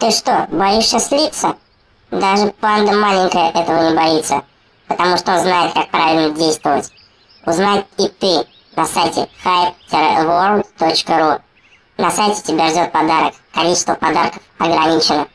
Ты что, боишься слиться? Даже панда маленькая этого не боится, потому что он знает, как правильно действовать. Узнать и ты на сайте hype-world.ru. На сайте тебя ждет подарок. Количество подарков ограничено.